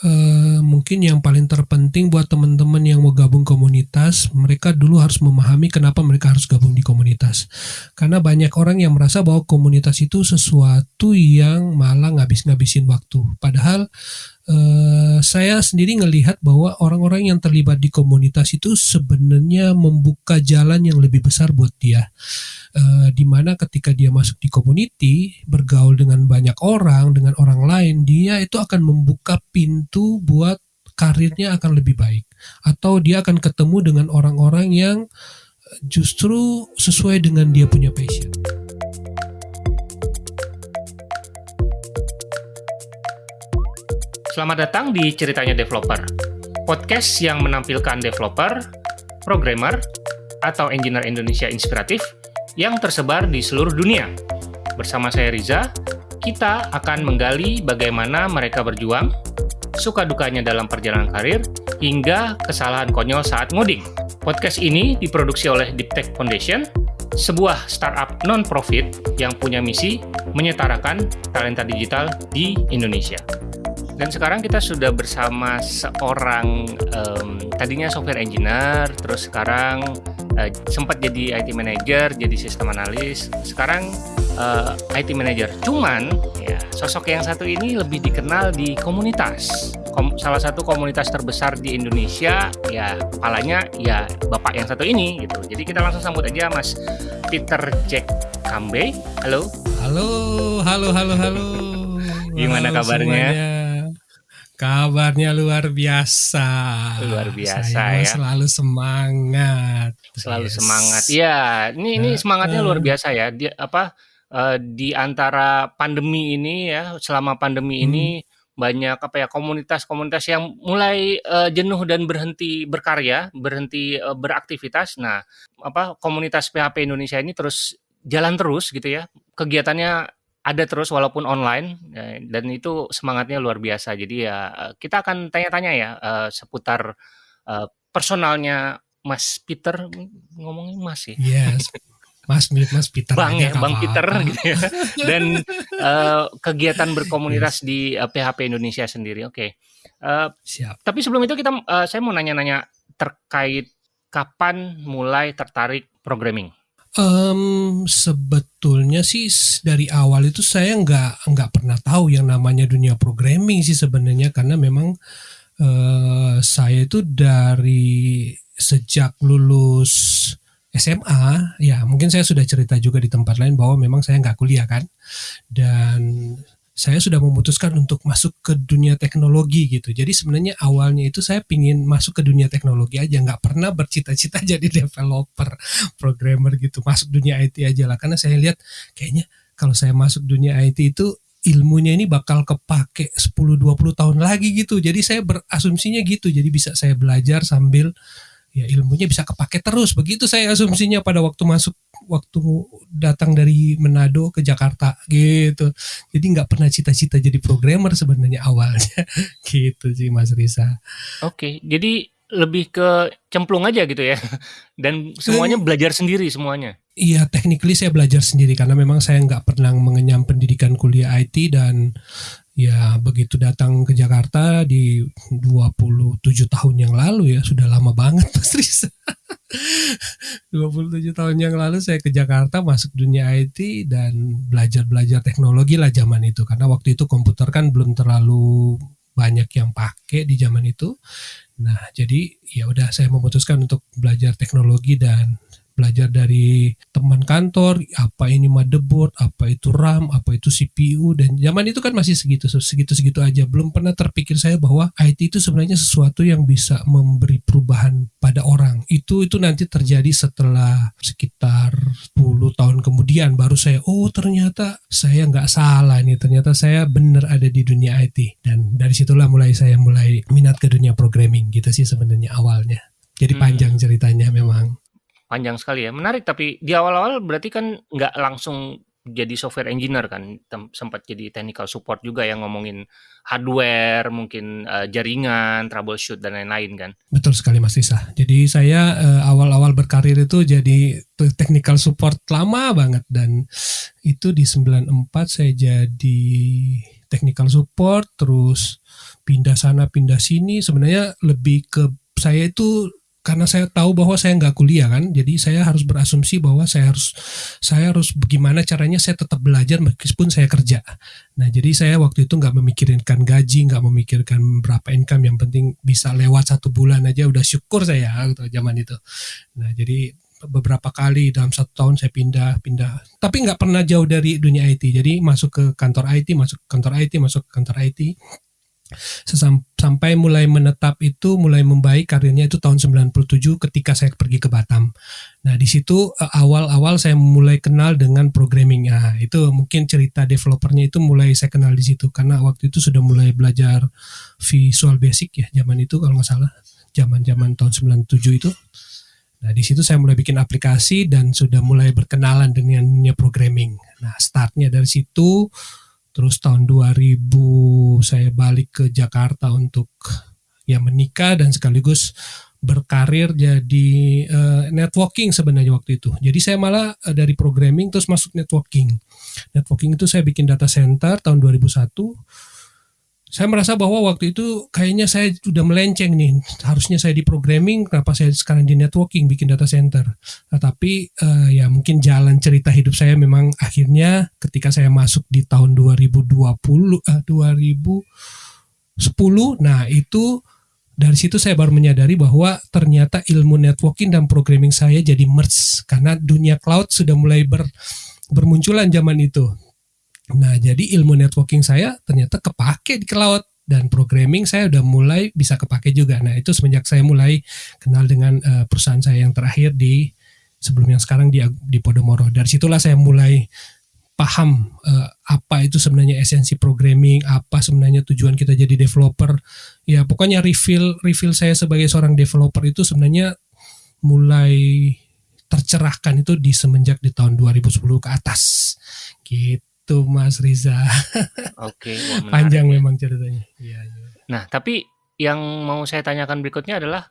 Uh, mungkin yang paling terpenting buat teman-teman yang mau gabung komunitas, mereka dulu harus memahami kenapa mereka harus gabung di komunitas. Karena banyak orang yang merasa bahwa komunitas itu sesuatu yang malah ngabis-ngabisin waktu. Padahal uh, saya sendiri ngelihat bahwa orang-orang yang terlibat di komunitas itu sebenarnya membuka jalan yang lebih besar buat dia uh, di mana ketika dia masuk di community bergaul dengan banyak orang dengan orang lain dia itu akan membuka pintu buat karirnya akan lebih baik atau dia akan ketemu dengan orang-orang yang justru sesuai dengan dia punya passion. Selamat datang di Ceritanya Developer, podcast yang menampilkan developer, programmer, atau engineer Indonesia inspiratif yang tersebar di seluruh dunia. Bersama saya Riza, kita akan menggali bagaimana mereka berjuang, suka dukanya dalam perjalanan karir, hingga kesalahan konyol saat ngoding. Podcast ini diproduksi oleh Deep Tech Foundation, sebuah startup non-profit yang punya misi menyetarakan talenta digital di Indonesia. Dan sekarang kita sudah bersama seorang um, tadinya software engineer, terus sekarang uh, sempat jadi IT manager, jadi sistem analis. Sekarang uh, eh, IT manager. Cuman ya sosok yang satu ini lebih dikenal di komunitas. Kom salah satu komunitas terbesar di Indonesia ya kepalanya ya bapak yang satu ini gitu. Jadi kita langsung sambut aja Mas Peter Jack Kambe. Halo. Halo, halo, halo, halo. Gimana halo kabarnya? Semuanya. Kabarnya luar biasa. Luar biasa Saya ya. Selalu semangat. Selalu yes. semangat. Iya, ini ini semangatnya luar biasa ya. Dia apa uh, di antara pandemi ini ya, selama pandemi hmm. ini banyak apa ya komunitas-komunitas yang mulai uh, jenuh dan berhenti berkarya, berhenti uh, beraktivitas. Nah, apa komunitas PHP Indonesia ini terus jalan terus gitu ya. Kegiatannya ada terus walaupun online ya, dan itu semangatnya luar biasa. Jadi ya eh, kita akan tanya-tanya ya uh, seputar uh, personalnya Mas Peter ngomongin Mas ya. Yes. Mas Mas Peter Bang ya, Bang Peter gitu ya. Dan uh, kegiatan berkomunitas yes. di uh, PHP Indonesia sendiri. Oke. Okay. Uh, Siap. Tapi sebelum itu kita uh, saya mau nanya-nanya terkait kapan mulai tertarik programming. Um, sebetulnya sih dari awal itu saya nggak nggak pernah tahu yang namanya dunia programming sih sebenarnya. Karena memang uh, saya itu dari sejak lulus SMA ya mungkin saya sudah cerita juga di tempat lain bahwa memang saya nggak kuliah kan. Dan saya sudah memutuskan untuk masuk ke dunia teknologi gitu. Jadi sebenarnya awalnya itu saya pingin masuk ke dunia teknologi aja, nggak pernah bercita-cita jadi developer, programmer gitu. Masuk dunia IT aja lah, karena saya lihat kayaknya kalau saya masuk dunia IT itu ilmunya ini bakal kepake 10-20 tahun lagi gitu. Jadi saya berasumsinya gitu, jadi bisa saya belajar sambil ya ilmunya bisa kepake terus. Begitu saya asumsinya pada waktu masuk waktu datang dari Manado ke Jakarta gitu. Jadi nggak pernah cita-cita jadi programmer sebenarnya awalnya gitu sih Mas Risa. Oke, jadi lebih ke cemplung aja gitu ya. Dan semuanya eh, belajar sendiri semuanya. Iya, technically saya belajar sendiri karena memang saya nggak pernah mengenyam pendidikan kuliah IT dan ya begitu datang ke Jakarta di 27 tahun yang lalu ya sudah lama banget Mas Risa 27 tahun yang lalu saya ke Jakarta masuk dunia IT dan belajar-belajar teknologi lah zaman itu karena waktu itu komputer kan belum terlalu banyak yang pakai di zaman itu. Nah, jadi ya udah saya memutuskan untuk belajar teknologi dan belajar dari teman kantor apa ini motherboard apa itu RAM apa itu CPU dan zaman itu kan masih segitu segitu segitu aja. Belum pernah terpikir saya bahwa IT itu sebenarnya sesuatu yang bisa memberi perubahan pada orang. Itu itu nanti terjadi setelah sekitar 10 tahun kemudian baru saya oh ternyata saya nggak salah nih. Ternyata saya benar ada di dunia IT dan dari situlah mulai saya mulai minat ke dunia programming gitu sih sebenarnya awalnya. Jadi hmm. panjang ceritanya memang Panjang sekali ya, menarik tapi di awal-awal berarti kan nggak langsung jadi software engineer kan, sempat jadi technical support juga yang ngomongin hardware, mungkin, uh, jaringan, troubleshoot dan lain-lain kan? Betul sekali Mas Isa. Jadi saya, uh, awal-awal berkarir itu jadi technical support lama banget dan itu di 94 saya jadi technical support, terus pindah sana pindah sini. Sebenarnya lebih ke saya itu karena saya tahu bahwa saya nggak kuliah kan, jadi saya harus berasumsi bahwa saya harus saya harus bagaimana caranya saya tetap belajar meskipun saya kerja. Nah jadi saya waktu itu nggak memikirkan gaji, nggak memikirkan berapa income, yang penting bisa lewat satu bulan aja udah syukur saya gitu, zaman itu. Nah jadi beberapa kali dalam satu tahun saya pindah pindah tapi nggak pernah jauh dari dunia IT jadi masuk ke kantor IT masuk ke kantor IT masuk ke kantor IT sampai mulai menetap itu mulai membaik karirnya itu tahun 97 ketika saya pergi ke Batam. Nah, di situ eh, awal-awal saya mulai kenal dengan programming. Nah, itu mungkin cerita developernya itu mulai saya kenal di situ karena waktu itu sudah mulai belajar Visual Basic ya zaman itu kalau nggak salah. Zaman-zaman tahun 97 itu. Nah, di situ saya mulai bikin aplikasi dan sudah mulai berkenalan dengan programming. Nah, startnya dari situ Terus tahun 2000 saya balik ke Jakarta untuk ya menikah dan sekaligus berkarir jadi uh, networking sebenarnya waktu itu. Jadi saya malah uh, dari programming terus masuk networking. Networking itu saya bikin data center tahun 2001 saya merasa bahwa waktu itu kayaknya saya sudah melenceng nih. Harusnya saya di programming, kenapa saya sekarang di networking bikin data center. Nah, tapi uh, ya mungkin jalan cerita hidup saya memang akhirnya ketika saya masuk di tahun 2020 uh, 2010 nah itu dari situ saya baru menyadari bahwa ternyata ilmu networking dan programming saya jadi merge karena dunia cloud sudah mulai ber, bermunculan zaman itu Nah, jadi ilmu networking saya ternyata kepake di cloud dan programming saya udah mulai bisa kepake juga. Nah, itu semenjak saya mulai kenal dengan uh, perusahaan saya yang terakhir di sebelum yang sekarang di di Podomoro. Dari situlah saya mulai paham uh, apa itu sebenarnya esensi programming, apa sebenarnya tujuan kita jadi developer. Ya, pokoknya refill refill saya sebagai seorang developer itu sebenarnya mulai tercerahkan itu di semenjak di tahun 2010 ke atas. Gitu gitu Mas Riza. Oke, panjang ya. memang ceritanya. Iya, iya. Nah, tapi yang mau saya tanyakan berikutnya adalah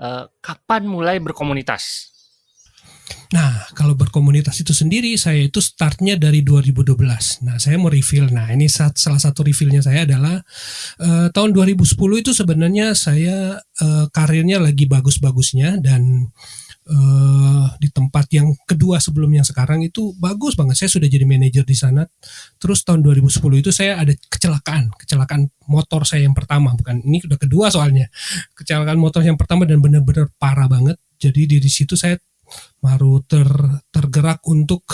uh, kapan mulai berkomunitas? Nah, kalau berkomunitas itu sendiri, saya itu startnya dari 2012. Nah, saya mau reveal. Nah, ini saat, salah satu revealnya saya adalah uh, tahun 2010 itu sebenarnya saya uh, karirnya lagi bagus-bagusnya dan uh, di tempat yang kedua sebelum yang sekarang itu bagus banget. Saya sudah jadi manajer di sana. Terus tahun 2010 itu saya ada kecelakaan, kecelakaan motor saya yang pertama, bukan ini udah kedua soalnya. Kecelakaan motor yang pertama dan benar-benar parah banget. Jadi di situ saya baru ter, tergerak untuk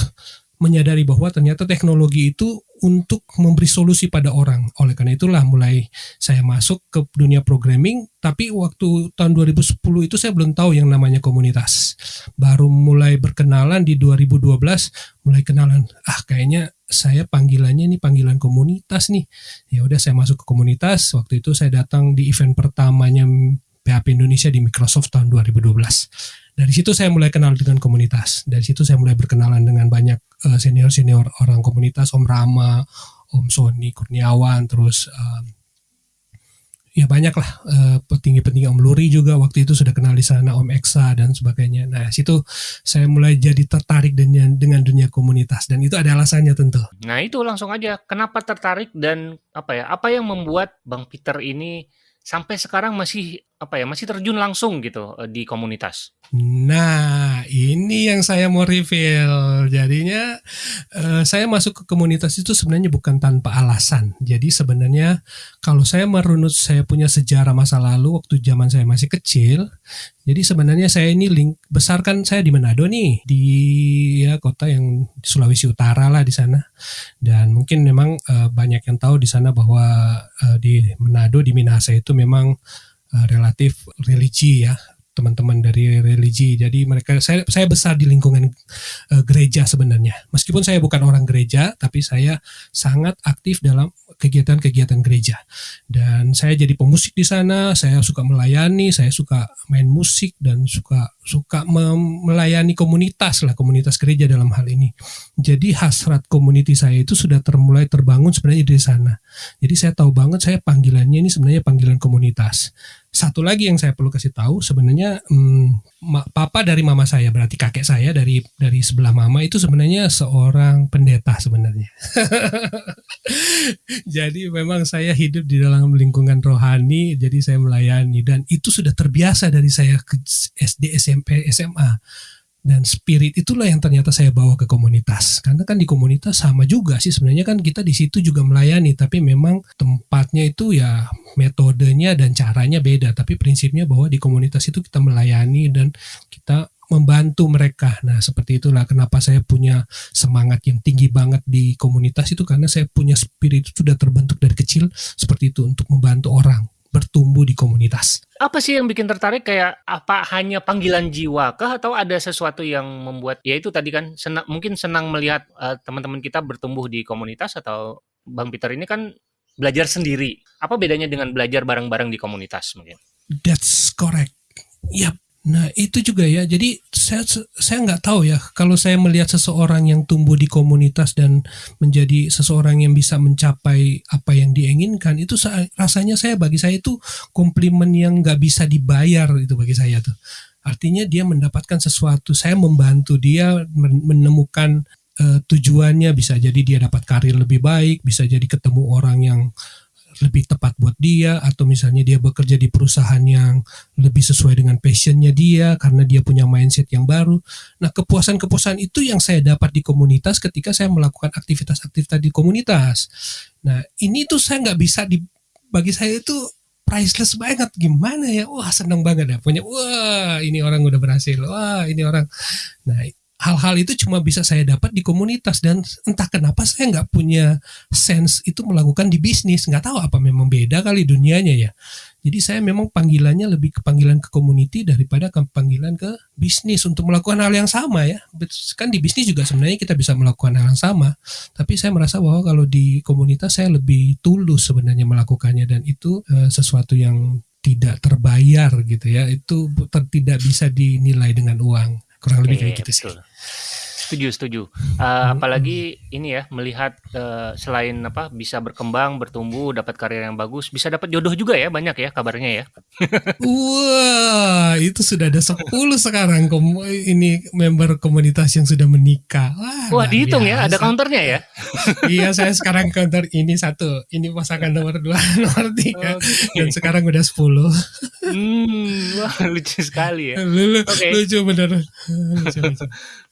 menyadari bahwa ternyata teknologi itu untuk memberi solusi pada orang. Oleh karena itulah mulai saya masuk ke dunia programming, tapi waktu tahun 2010 itu saya belum tahu yang namanya komunitas. Baru mulai berkenalan di 2012, mulai kenalan, ah kayaknya saya panggilannya ini panggilan komunitas nih. Ya udah saya masuk ke komunitas. Waktu itu saya datang di event pertamanya PHP Indonesia di Microsoft tahun 2012 dari situ saya mulai kenal dengan komunitas. Dari situ saya mulai berkenalan dengan banyak uh, senior-senior orang komunitas, Om Rama, Om Sony Kurniawan, terus uh, ya banyak lah uh, petinggi-petinggi Om Luri juga waktu itu sudah kenal di sana, Om Eksa dan sebagainya. Nah situ saya mulai jadi tertarik dengan dengan dunia komunitas dan itu ada alasannya tentu. Nah itu langsung aja, kenapa tertarik dan apa ya? Apa yang membuat Bang Peter ini sampai sekarang masih apa ya masih terjun langsung gitu di komunitas. Nah ini yang saya mau reveal. Jadinya uh, saya masuk ke komunitas itu sebenarnya bukan tanpa alasan. Jadi sebenarnya kalau saya merunut saya punya sejarah masa lalu waktu zaman saya masih kecil. Jadi sebenarnya saya ini link besarkan saya di Manado nih di ya kota yang Sulawesi Utara lah di sana. Dan mungkin memang uh, banyak yang tahu di sana bahwa uh, di Manado di Minahasa itu memang relatif religi ya teman-teman dari religi. Jadi mereka saya saya besar di lingkungan uh, gereja sebenarnya. Meskipun saya bukan orang gereja, tapi saya sangat aktif dalam kegiatan-kegiatan gereja. Dan saya jadi pemusik di sana, saya suka melayani, saya suka main musik dan suka suka melayani komunitas lah, komunitas gereja dalam hal ini. Jadi hasrat community saya itu sudah termulai terbangun sebenarnya di sana. Jadi saya tahu banget saya panggilannya ini sebenarnya panggilan komunitas. Satu lagi yang saya perlu kasih tahu sebenarnya hmm, papa dari mama saya berarti kakek saya dari dari sebelah mama itu sebenarnya seorang pendeta sebenarnya. jadi memang saya hidup di dalam lingkungan rohani, jadi saya melayani dan itu sudah terbiasa dari saya ke SD, SMP, SMA dan spirit itulah yang ternyata saya bawa ke komunitas. Karena kan di komunitas sama juga sih sebenarnya kan kita di situ juga melayani tapi memang tempatnya itu ya metodenya dan caranya beda. Tapi prinsipnya bahwa di komunitas itu kita melayani dan kita membantu mereka. Nah, seperti itulah kenapa saya punya semangat yang tinggi banget di komunitas itu karena saya punya spirit sudah terbentuk dari kecil seperti itu untuk membantu orang bertumbuh di komunitas. Apa sih yang bikin tertarik kayak apa hanya panggilan jiwa kah atau ada sesuatu yang membuat ya itu tadi kan senang, mungkin senang melihat uh, teman-teman kita bertumbuh di komunitas atau Bang Peter ini kan belajar sendiri. Apa bedanya dengan belajar bareng-bareng di komunitas mungkin? That's correct. Yap, Nah itu juga ya. Jadi saya saya nggak tahu ya kalau saya melihat seseorang yang tumbuh di komunitas dan menjadi seseorang yang bisa mencapai apa yang diinginkan itu rasanya saya bagi saya itu komplimen yang nggak bisa dibayar itu bagi saya tuh. Artinya dia mendapatkan sesuatu. Saya membantu dia menemukan uh, tujuannya bisa jadi dia dapat karir lebih baik, bisa jadi ketemu orang yang lebih tepat buat dia atau misalnya dia bekerja di perusahaan yang lebih sesuai dengan passionnya dia karena dia punya mindset yang baru. Nah kepuasan-kepuasan itu yang saya dapat di komunitas ketika saya melakukan aktivitas-aktivitas di komunitas. Nah ini tuh saya nggak bisa di bagi saya itu priceless banget. Gimana ya? Wah seneng banget ya punya. Wah ini orang udah berhasil. Wah ini orang. Nah hal-hal itu cuma bisa saya dapat di komunitas dan entah kenapa saya nggak punya sense itu melakukan di bisnis. Nggak tahu apa memang beda kali dunianya ya. Jadi saya memang panggilannya lebih ke panggilan ke community daripada ke panggilan ke bisnis untuk melakukan hal yang sama ya. Kan di bisnis juga sebenarnya kita bisa melakukan hal yang sama. Tapi saya merasa bahwa kalau di komunitas saya lebih tulus sebenarnya melakukannya dan itu uh, sesuatu yang tidak terbayar gitu ya. Itu tidak bisa dinilai dengan uang kurang lebih kayak gitu sih setuju setuju uh, apalagi ini ya melihat uh, selain apa bisa berkembang bertumbuh dapat karir yang bagus bisa dapat jodoh juga ya banyak ya kabarnya ya wah itu sudah ada 10 sekarang kom ini member komunitas yang sudah menikah wah, wah dihitung biasa. ya ada counternya ya iya saya sekarang counter ini satu ini pasangan nomor dua nomor tiga okay. dan sekarang udah 10 hmm, wah lucu sekali ya lucu, okay. lucu bener lucu, lucu.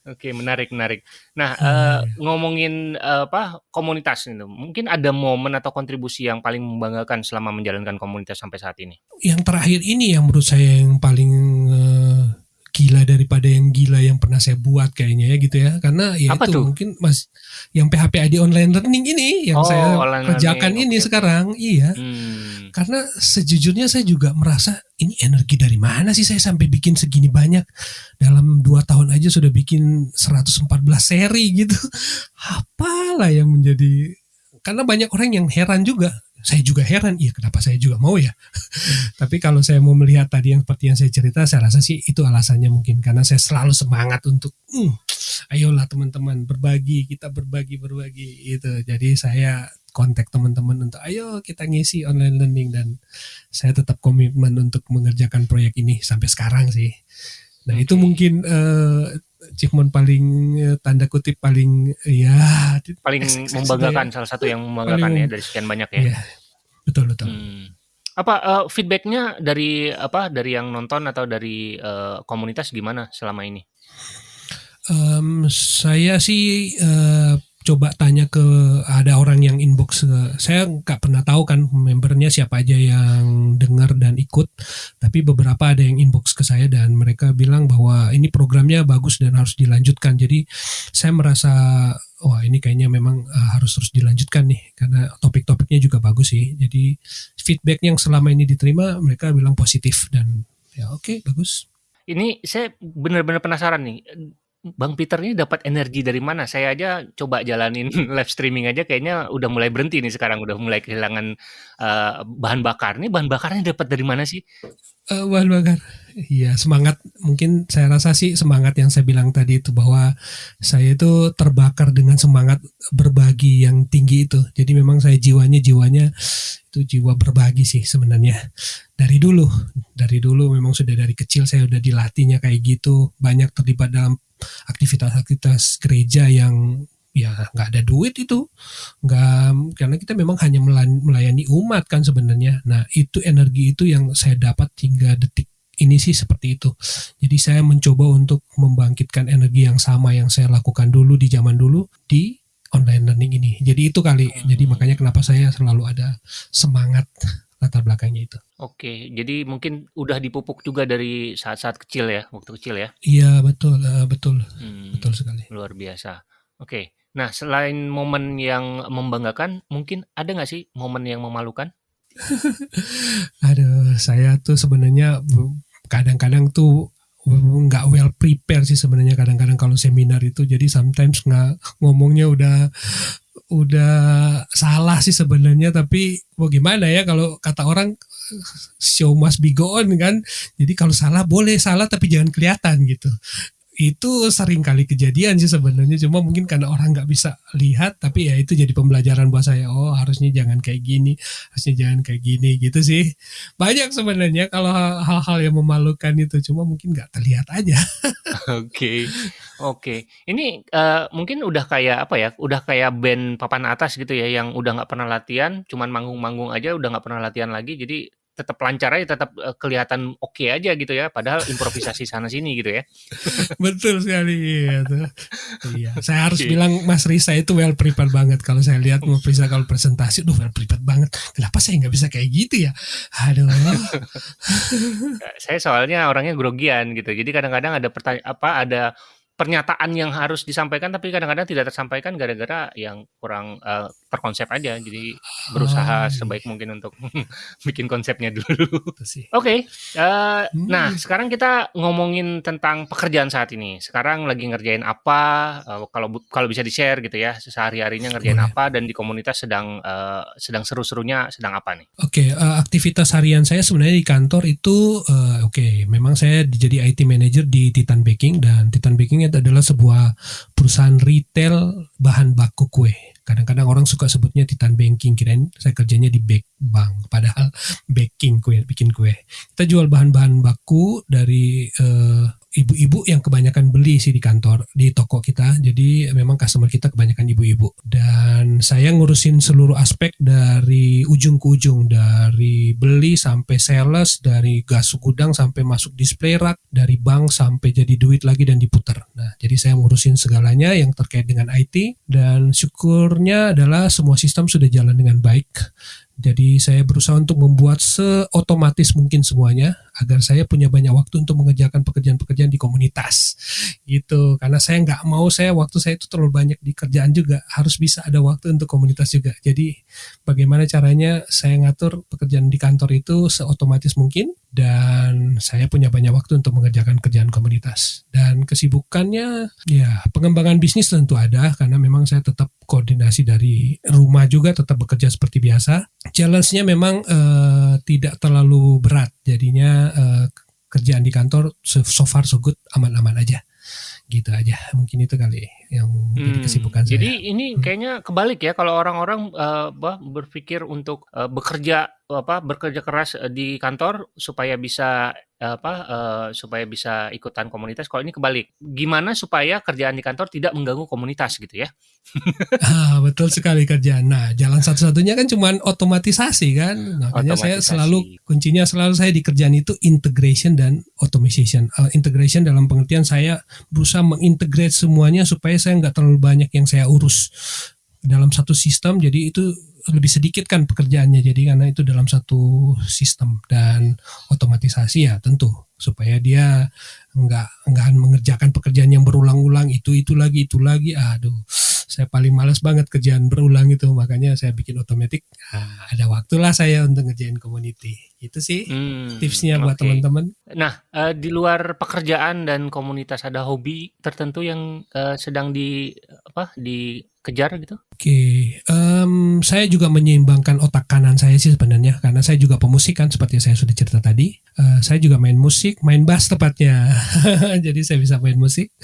Oke, menarik menarik. Nah, uh, ngomongin uh, apa komunitas itu, mungkin ada momen atau kontribusi yang paling membanggakan selama menjalankan komunitas sampai saat ini? Yang terakhir ini yang menurut saya yang paling uh, gila daripada yang gila yang pernah saya buat kayaknya ya gitu ya karena ya Apa itu tuh? mungkin mas yang PHP ID online learning ini yang oh, saya kerjakan learning. ini okay. sekarang iya hmm. karena sejujurnya saya juga merasa ini energi dari mana sih saya sampai bikin segini banyak dalam dua tahun aja sudah bikin 114 seri gitu apalah yang menjadi karena banyak orang yang heran juga saya juga heran, iya kenapa saya juga mau ya. Tapi kalau saya mau melihat tadi yang seperti yang saya cerita, saya rasa sih itu alasannya mungkin karena saya selalu semangat untuk, hmm, ayolah teman-teman berbagi, kita berbagi berbagi itu. Jadi saya kontak teman-teman untuk ayo kita ngisi online learning dan saya tetap komitmen untuk mengerjakan proyek ini sampai sekarang sih. Nah okay. itu mungkin uh, achievement paling uh, tanda kutip paling ya paling membanggakan ya. salah satu yang membanggakan paling, ya dari sekian banyak ya. Iya, betul betul. Hmm. Apa uh, feedbacknya dari apa dari yang nonton atau dari uh, komunitas gimana selama ini? Um, saya sih uh, coba tanya ke ada orang yang inbox saya nggak pernah tahu kan membernya siapa aja yang dengar dan ikut tapi beberapa ada yang inbox ke saya dan mereka bilang bahwa ini programnya bagus dan harus dilanjutkan. Jadi saya merasa wah ini kayaknya memang uh, harus terus dilanjutkan nih karena topik-topiknya juga bagus sih. Jadi feedback yang selama ini diterima mereka bilang positif dan ya oke okay, bagus. Ini saya benar-benar penasaran nih Bang Peter ini dapat energi dari mana? Saya aja coba jalanin live streaming aja kayaknya udah mulai berhenti nih sekarang, udah mulai kehilangan, uh, bahan bakar. Ini bahan bakarnya dapat dari mana sih? Uh, bahan bakar. Iya, semangat mungkin saya rasa sih semangat yang saya bilang tadi itu bahwa saya itu terbakar dengan semangat berbagi yang tinggi itu. Jadi memang saya jiwanya jiwanya itu jiwa berbagi sih sebenarnya dari dulu dari dulu memang sudah dari kecil saya udah dilatihnya kayak gitu banyak terlibat dalam aktivitas-aktivitas gereja yang ya nggak ada duit itu nggak karena kita memang hanya melayani umat kan sebenarnya nah itu energi itu yang saya dapat hingga detik ini sih seperti itu jadi saya mencoba untuk membangkitkan energi yang sama yang saya lakukan dulu di zaman dulu di online learning ini. Jadi itu kali. Jadi makanya kenapa saya selalu ada semangat latar belakangnya itu. Oke, jadi mungkin udah dipupuk juga dari saat-saat kecil ya, waktu kecil ya? Iya betul, uh, betul, hmm, betul sekali. Luar biasa. Oke, nah selain momen yang membanggakan, mungkin ada nggak sih momen yang memalukan? Aduh, saya tuh sebenarnya kadang-kadang tuh nggak well prepare sih sebenarnya kadang-kadang kalau seminar itu jadi sometimes nggak ngomongnya udah udah salah sih sebenarnya tapi mau gimana ya kalau kata orang show must be go on kan? Jadi kalau salah boleh salah tapi jangan kelihatan gitu itu sering kali kejadian sih sebenarnya cuma mungkin karena orang nggak bisa lihat tapi ya itu jadi pembelajaran buat saya. Oh harusnya jangan kayak gini harusnya jangan kayak gini gitu sih. Banyak sebenarnya kalau hal-hal yang memalukan itu cuma mungkin nggak terlihat aja. Oke oke. Okay. ini uh, mungkin udah kayak apa ya udah kayak band papan atas gitu ya yang udah nggak pernah latihan cuman manggung-manggung aja udah nggak pernah latihan lagi jadi tetap lancar aja, tetap uh, kelihatan oke okay aja gitu ya. Padahal improvisasi sana sini gitu ya. Betul sekali. Tuh. iya. Saya harus okay. bilang Mas Risa itu well prepared banget. Kalau saya lihat Mas Risa kalau presentasi, tuh well prepared banget. Kenapa saya nggak bisa kayak gitu ya? Aduh. saya soalnya orangnya grogian gitu. Jadi kadang-kadang ada pertanyaan apa ada pernyataan yang harus disampaikan tapi kadang-kadang tidak tersampaikan gara-gara yang kurang uh, terkonsep aja. Jadi berusaha oh, sebaik mungkin untuk bikin konsepnya dulu. Oke, okay. uh, eh, hmm. nah sekarang kita ngomongin tentang pekerjaan saat ini. Sekarang lagi ngerjain apa? Uh, kalau kalau bisa di share gitu ya, sehari harinya ngerjain Boleh. apa dan di komunitas sedang uh, sedang seru-serunya sedang apa nih? Oke, okay, uh, aktivitas harian saya sebenarnya di kantor itu uh, oke, okay, memang saya jadi IT manager di Titan Baking dan Titan Baking itu adalah sebuah perusahaan retail bahan baku kue. Kadang-kadang orang suka sebutnya Titan Banking, kirain saya kerjanya di bake bank, padahal baking kue, bikin kue. Kita jual bahan-bahan baku dari uh, ibu-ibu yang kebanyakan beli sih di kantor di toko kita. Jadi memang customer kita kebanyakan ibu-ibu. Dan saya ngurusin seluruh aspek dari ujung ke ujung. Dari beli sampai sales dari gas gudang sampai masuk display rack dari bank sampai jadi duit lagi dan diputar nah jadi saya ngurusin segalanya yang terkait dengan IT dan syukurnya adalah semua sistem sudah jalan dengan baik. Jadi saya berusaha untuk membuat seotomatis mungkin semuanya agar saya punya banyak waktu untuk mengerjakan pekerjaan-pekerjaan di komunitas gitu. Karena saya nggak mau saya waktu saya itu terlalu banyak di kerjaan juga harus bisa ada waktu untuk komunitas juga. Jadi bagaimana caranya saya ngatur pekerjaan di kantor itu seotomatis mungkin dan saya punya banyak waktu untuk mengerjakan kerjaan komunitas. Dan kesibukannya ya pengembangan bisnis tentu ada karena memang saya tetap koordinasi dari rumah juga tetap bekerja seperti biasa challenge-nya memang uh, tidak terlalu berat jadinya uh, kerjaan di kantor so, far so good aman-aman aja gitu aja mungkin itu kali yang jadi hmm, kesibukan saya. Jadi ini hmm. kayaknya kebalik ya kalau orang-orang uh, berpikir untuk uh, bekerja apa bekerja keras di kantor supaya bisa apa uh, supaya bisa ikutan komunitas. Kalau ini kebalik, gimana supaya kerjaan di kantor tidak mengganggu komunitas gitu ya? ah, betul sekali kerjaan. Nah, jalan satu-satunya kan cuma otomatisasi kan. Makanya otomatisasi. saya selalu kuncinya selalu saya di kerjaan itu integration dan automation. Uh, integration dalam pengertian saya berusaha mengintegrate semuanya supaya saya nggak terlalu banyak yang saya urus dalam satu sistem jadi itu lebih sedikit kan pekerjaannya. Jadi karena itu dalam satu sistem dan otomatisasi ya tentu. Supaya dia nggak nggak mengerjakan pekerjaan yang berulang-ulang. Itu itu lagi itu lagi. Aduh saya paling malas banget kerjaan berulang itu. Makanya saya bikin otomatis nah, ada waktulah saya untuk ngerjain community itu sih hmm, tipsnya buat okay. teman-teman nah uh, di luar pekerjaan dan komunitas ada hobi tertentu yang uh, sedang di apa dikejar gitu oke okay. um, saya juga menyeimbangkan otak kanan saya sih sebenarnya karena saya juga pemusik kan seperti saya sudah cerita tadi uh, saya juga main musik main bass tepatnya jadi saya bisa main musik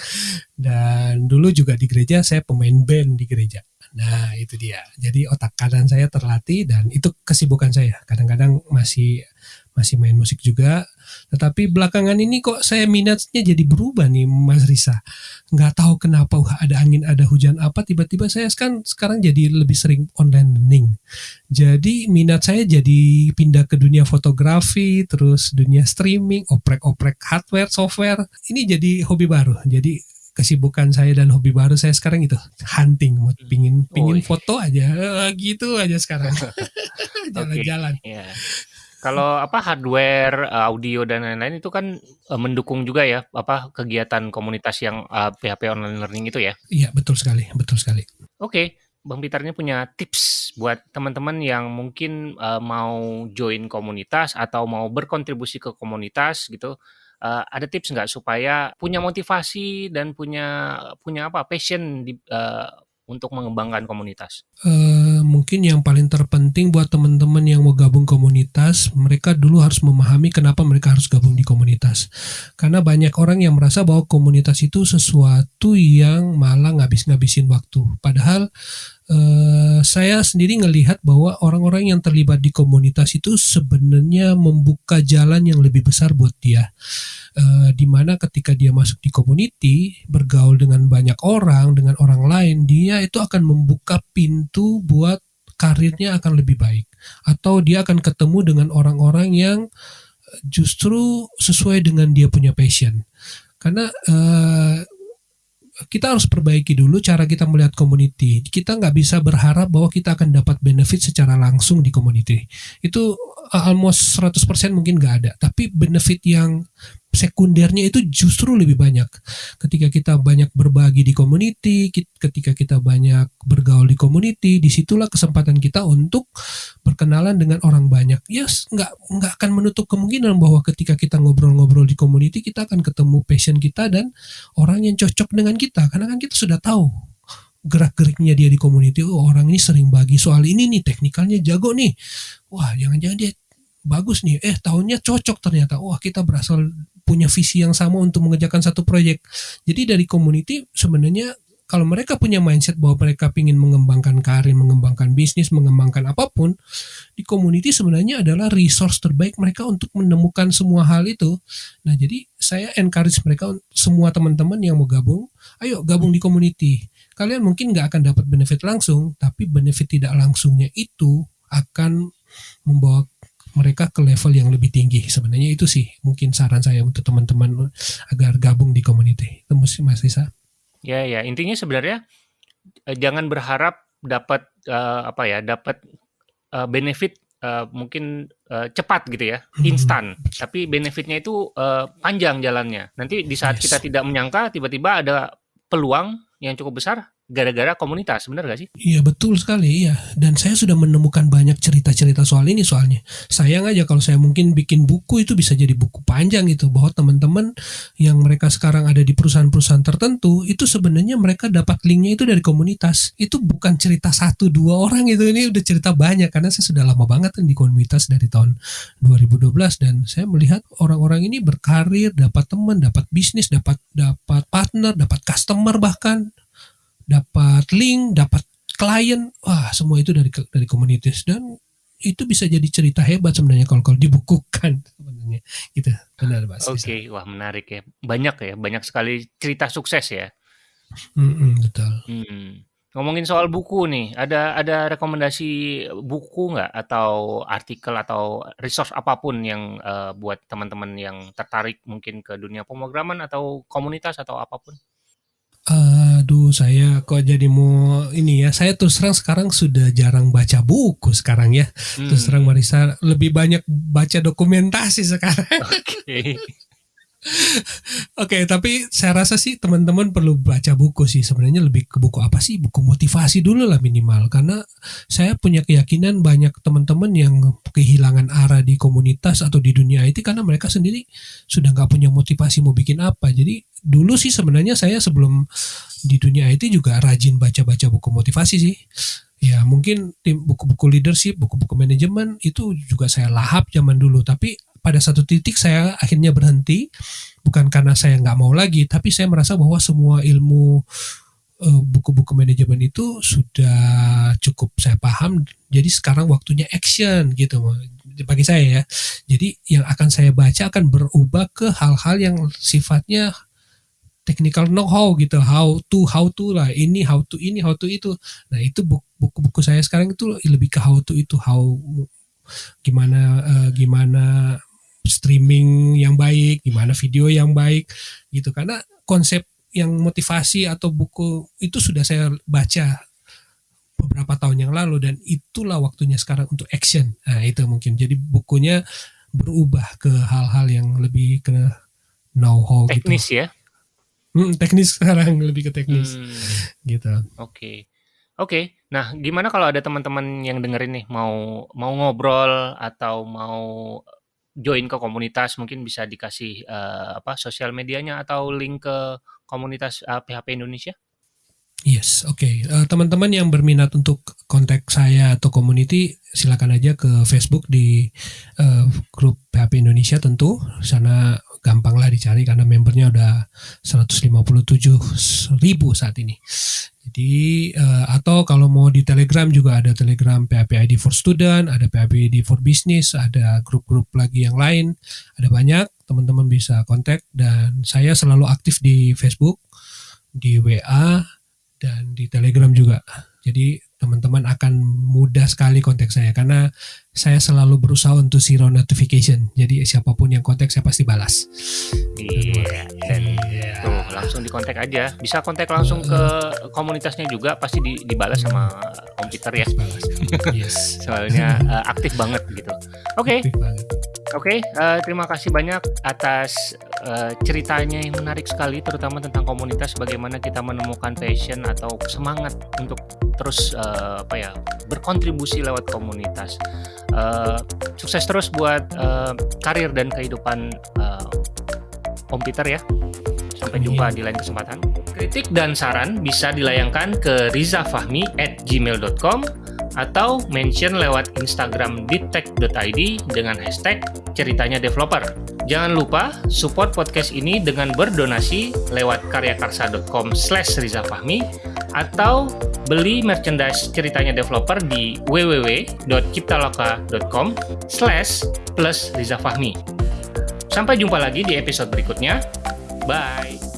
dan dulu juga di gereja saya pemain band di gereja. Nah itu dia. Jadi otak kanan saya terlatih dan itu kesibukan saya. Kadang-kadang masih masih main musik juga. Tetapi belakangan ini kok saya minatnya jadi berubah nih Mas Risa. Nggak tahu kenapa ada angin ada hujan apa tiba-tiba saya sekarang sekarang jadi lebih sering online learning. Jadi minat saya jadi pindah ke dunia fotografi, terus dunia streaming, oprek-oprek hardware, software. Ini jadi hobi baru. Jadi kesibukan saya dan hobi baru saya sekarang itu hunting mau hmm. pingin pingin oh, foto aja eh, gitu aja sekarang jalan-jalan okay. yeah. kalau apa hardware eh, audio dan lain-lain itu kan uh, mendukung juga ya apa kegiatan komunitas yang uh, PHP online learning itu ya iya betul sekali betul sekali oke okay. Bang ini punya tips buat teman-teman yang mungkin uh, mau join komunitas atau mau berkontribusi ke komunitas gitu uh, ada tips nggak supaya punya motivasi dan punya punya apa passion di, uh, untuk mengembangkan komunitas? Uh, mungkin yang paling terpenting buat teman-teman yang mau gabung komunitas, mereka dulu harus memahami kenapa mereka harus gabung di komunitas. Karena banyak orang yang merasa bahwa komunitas itu sesuatu yang malah ngabis-ngabisin waktu. Padahal Uh, saya sendiri ngelihat bahwa orang-orang yang terlibat di komunitas itu sebenarnya membuka jalan yang lebih besar buat dia. Uh, di mana ketika dia masuk di community, bergaul dengan banyak orang, dengan orang lain, dia itu akan membuka pintu buat karirnya akan lebih baik. Atau dia akan ketemu dengan orang-orang yang justru sesuai dengan dia punya passion. Karena uh, kita harus perbaiki dulu cara kita melihat community. Kita nggak bisa berharap bahwa kita akan dapat benefit secara langsung di community. Itu uh, almost 100% mungkin nggak ada. Tapi benefit yang sekundernya itu justru lebih banyak. Ketika kita banyak berbagi di community, ketika kita banyak bergaul di community, di situlah kesempatan kita untuk berkenalan dengan orang banyak. Yes, nggak nggak akan menutup kemungkinan bahwa ketika kita ngobrol-ngobrol di community, kita akan ketemu passion kita dan orang yang cocok dengan kita. Karena kan kita sudah tahu gerak-geriknya dia di community. Oh, orang ini sering bagi soal ini nih, teknikalnya jago nih. Wah, jangan-jangan dia bagus nih. Eh, tahunnya cocok ternyata. Wah, kita berasal punya visi yang sama untuk mengerjakan satu proyek. Jadi dari community sebenarnya kalau mereka punya mindset bahwa mereka ingin mengembangkan karir, mengembangkan bisnis, mengembangkan apa pun, di community sebenarnya adalah resource terbaik mereka untuk menemukan semua hal itu. Nah, jadi saya encourage mereka semua teman-teman yang mau gabung, ayo gabung di community. Kalian mungkin nggak akan dapat benefit langsung, tapi benefit tidak langsungnya itu akan membawa mereka ke level yang lebih tinggi. Sebenarnya itu sih mungkin saran saya untuk teman-teman agar gabung di community. Itu Mas Risa. Ya ya, intinya sebenarnya eh, jangan berharap dapat uh, apa ya, dapat uh, benefit uh, mungkin uh, cepat gitu ya, hmm. instan. Tapi benefitnya itu uh, panjang jalannya. Nanti di saat yes. kita tidak menyangka tiba-tiba ada peluang yang cukup besar gara-gara komunitas, benar gak sih? Iya betul sekali, iya. Dan saya sudah menemukan banyak cerita-cerita soal ini soalnya. Sayang aja kalau saya mungkin bikin buku itu bisa jadi buku panjang gitu, bahwa teman-teman yang mereka sekarang ada di perusahaan-perusahaan tertentu itu sebenarnya mereka dapat linknya itu dari komunitas. Itu bukan cerita satu dua orang itu, ini udah cerita banyak karena saya sudah lama banget kan di komunitas dari tahun 2012 dan saya melihat orang-orang ini berkarir, dapat teman, dapat bisnis, dapat dapat partner, dapat customer bahkan dapat link, dapat klien, wah semua itu dari dari komunitas dan itu bisa jadi cerita hebat sebenarnya kalau kalau dibukukan sebenarnya gitu benar. Oke, okay. wah menarik ya. Banyak ya, banyak sekali cerita sukses ya. Mm -mm, betul. Hmm. Ngomongin soal buku nih, ada ada rekomendasi buku nggak atau artikel atau resource apa pun yang uh, buat teman-teman yang tertarik mungkin ke dunia pemrograman atau komunitas atau apa pun? Aduh, saya kok jadi mau ini ya. Saya terus terang sekarang sudah jarang baca buku sekarang ya. Hmm. Terus terang Marisa lebih banyak baca dokumentasi sekarang. Oke. Okay. Tapi saya rasa sih teman-teman perlu baca buku sih. Sebenarnya lebih ke buku apa sih? Buku motivasi dulu lah minimal. Karena saya punya keyakinan banyak teman-teman yang kehilangan arah di komunitas atau di dunia IT karena mereka sendiri sudah nggak punya motivasi mau bikin apa. Jadi dulu sih sebenarnya saya sebelum di dunia IT juga rajin baca-baca buku motivasi sih. Ya mungkin tim buku-buku leadership, buku-buku manajemen itu juga saya lahap zaman dulu. Tapi pada satu titik saya akhirnya berhenti. Bukan karena saya nggak mau lagi tapi saya merasa bahwa semua ilmu uh, buku-buku manajemen itu sudah cukup saya paham. Jadi sekarang waktunya action gitu bagi saya ya. Jadi yang akan saya baca akan berubah ke hal-hal yang sifatnya technical know-how gitu. How to how to lah. Ini how to ini how to itu. Nah itu buku-buku saya sekarang itu lebih ke how to itu. How gimana uh, gimana streaming yang baik, gimana video yang baik gitu. Karena konsep yang motivasi atau buku itu sudah saya baca beberapa tahun yang lalu dan itulah waktunya sekarang untuk action. Nah, itu mungkin. Jadi bukunya berubah ke hal-hal yang lebih ke know-how gitu. teknis gitu. ya. Hmm, teknis sekarang lebih ke teknis. Hmm. Gitu. Oke. Okay. Oke, okay. nah gimana kalau ada teman-teman yang dengerin nih mau mau ngobrol atau mau join ke komunitas mungkin bisa dikasih uh, apa sosial medianya atau link ke komunitas uh, eh, PHP Indonesia? Yes, oke. Okay. Uh, teman-teman yang berminat untuk kontak saya atau community, silakan aja ke Facebook di uh, grup PHP Indonesia tentu. Sana gampang lah dicari karena membernya udah 157 ribu saat ini. Jadi uh, atau kalau mau di Telegram juga ada Telegram PHP ID for Student, ada PHP ID for Business, ada grup-grup lagi yang lain, ada banyak teman-teman bisa kontak dan saya selalu aktif di Facebook, di WA dan di Telegram juga. Jadi teman-teman akan mudah sekali kontak saya karena saya selalu berusaha untuk zero notification. Jadi siapa pun yang kontak saya pasti balas. Iya. Dan langsung dikontak aja. Bisa kontak langsung ke komunitasnya juga pasti di, dibalas sama komputer ya. Balas. Yes. Soalnya uh, aktif banget gitu. Oke. Okay. Oke, okay, uh, eh, terima kasih banyak atas uh, ceritanya yang menarik sekali, terutama tentang komunitas, bagaimana kita menemukan passion atau semangat untuk terus uh, apa ya berkontribusi lewat komunitas. Uh, sukses terus buat uh, karir dan kehidupan uh, Om Peter ya. Sampai jumpa di lain kesempatan. Kritik dan saran bisa dilayangkan ke rizafahmi at gmail.com atau mention lewat Instagram ditek.id dengan hashtag ceritanya developer. Jangan lupa support podcast ini dengan berdonasi lewat karyakarsa.com slash rizafahmi atau beli merchandise ceritanya developer di www.ciptaloka.com slash plus rizafahmi. Sampai jumpa lagi di episode berikutnya. Bye!